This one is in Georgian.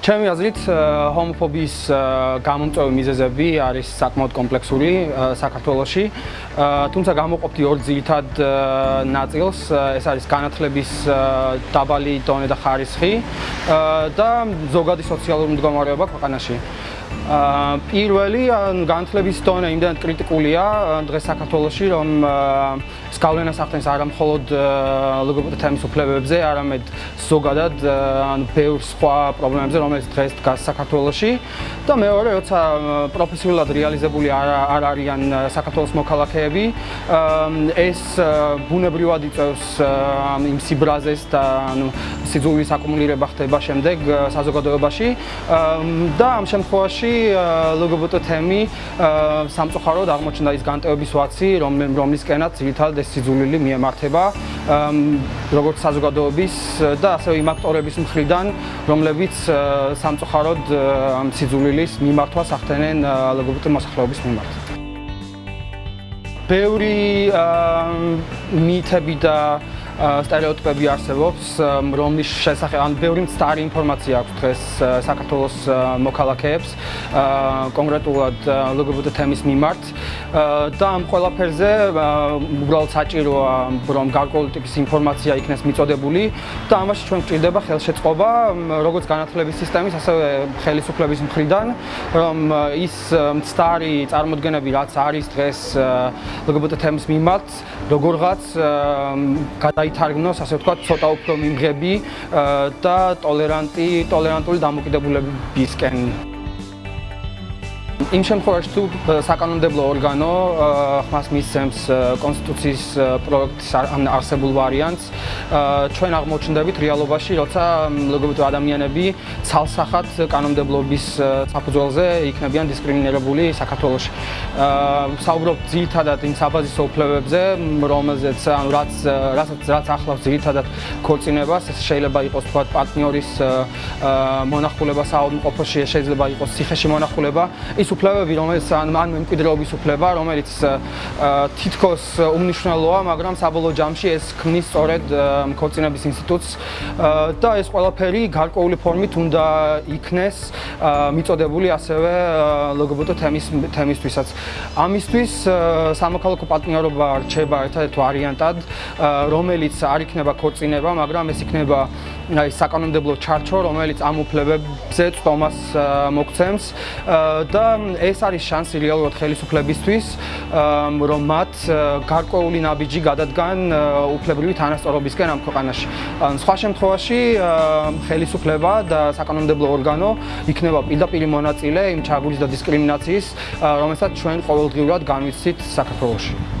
ჩემი აზრით ჰომოფობიის გამომწვევი მიზეზები არის საკმაოდ კომპლექსური საქართველოში. თუმცა გამოყოფდი ორ ძირითად ნაწილს, ეს არის განათლების დაბალი დონე და ხარისხი და ზოგადი სოციალური მდგომარეობა ქვეყანაში. პირველი განათლების დონე იმდენად კრიტიკულია დღეს საქართველოში, რომ გავლენას ახდენს არა მხოლოდ ლოგოპედ თემის უფლებებზე, არამედ ზოგადად ან ბევრ სხვა პრობლემებზე, რომელიც დღეს დგას საქართველოში და მეორე, როცა პროფესიულად რეალიზებული არ არ არიან საქართველოს მოქალაქეები, ეს ბუნებრივად იწევს იმ სიბრაზეს და ანუ სიძულვის აკუმულირება ხდება შემდეგ საზოგადოებაში. და ამ შემთხვევაში ლოგოპედ თემი სამწუხაროდ აღმოჩნდა ის განტევების ვაცი, რომლისკენაც ძირითადად ეს სიძულვილი მიემართება როგორც საზოგადოების და ასევე იმ აქტორების მხრიდან, რომლებიც სამწუხაროდ ამ სიძულვილის მიმართვას ახდენენ ლგბტ მოსახლეობის მიმართ. ბევრი მითები და стереოტიპები არსებობს, რომლის შესახებ ან ბევრი მცდარი ინფორმაცია აქვს დღეს საქართველოს მოქალაქეებს, კონკრეტულად ლგბტ თემის მიმართ. და ამ ყველაფერზე უბრალოდ საჭიროა, რომ გარკვეული ტიპის ინფორმაცია იქნეს მიწოდებული და ამაში ჩვენ გვჭირდება ხელშეწყობა, როგორც განათლების სისტემის, ასევე ხელისუფლების მხრიდან, რომ ის მცდარი წარმოდგენები, რაც არის დღეს ლგბტ თემის მიმართ, როგორღაც გადაი გაითარგმნოს, ასე ვთქვათ, ცოტა უფრო მიმღები და ტოლერანტი, ტოლერანტული დამოკიდებულებისკენ. იმ შემთხვევაში თუ საკანონმდებლო ორგანო ხმას მისცემს კონსტიტუციის პროექტის არსებულ ვარიანტს, ჩვენ აღმოჩნდებით რეალობაში, როცა ლგბტ ადამიანები ცალსახად კანონმდებლობის საფუძველზე იქნებიან დისკრიმინირებული საქართველოში. საუბრობ ძირითადად იმ საბაზისო უფლებებზე, რომელზეც ანუ რაც რასაც რაც ახლავს ძირითადად ქორწინებას, ეს შეიძლება იყოს თქვა პარტნიორის მონახულება საავადმყოფოში, შეიძლება იყოს ციხეში მონახულება. ის უფლებები, რომელიც ან ან მემკვიდრეობის უფლება, რომელიც თითქოს უმნიშვნელოა, მაგრამ საბოლოო ჯამში ეს ქმნის სწორედ ქორწინების ინსტიტუტს და ეს ყველაფერი გარკვეული ფორმით უნდა იქნეს მიწოდებული ასევე ლოგობოტო თემის თემისთვისაც. ამისთვის სამოქალაქო პარტნიორობა რჩება ერთადერთ ვარიანტად, რომელიც არ იქნება ქორწინება, მაგრამ ეს იქნება აი საკანონმდებლო ჩარჩო, რომელიც ამ უფლებებზე წვდომას მოგცემს და ეს არის შანსი რეალურად ხელისუფლებისთვის, რომ მათ გარკვეული ნაბიჯი გადადგან უფლებრივი თანასწორობისკენ ამ ქვეყანაში. სხვა შემთხვევაში ხელისუფლება და საკანონმდებლო ორგანო იქნება პირდაპირ მონაწილე იმ ჩაგვრის და დისკრიმინაციის, რომელსაც ჩვენ ყოველდღიურად განვიცდით საქართველოში.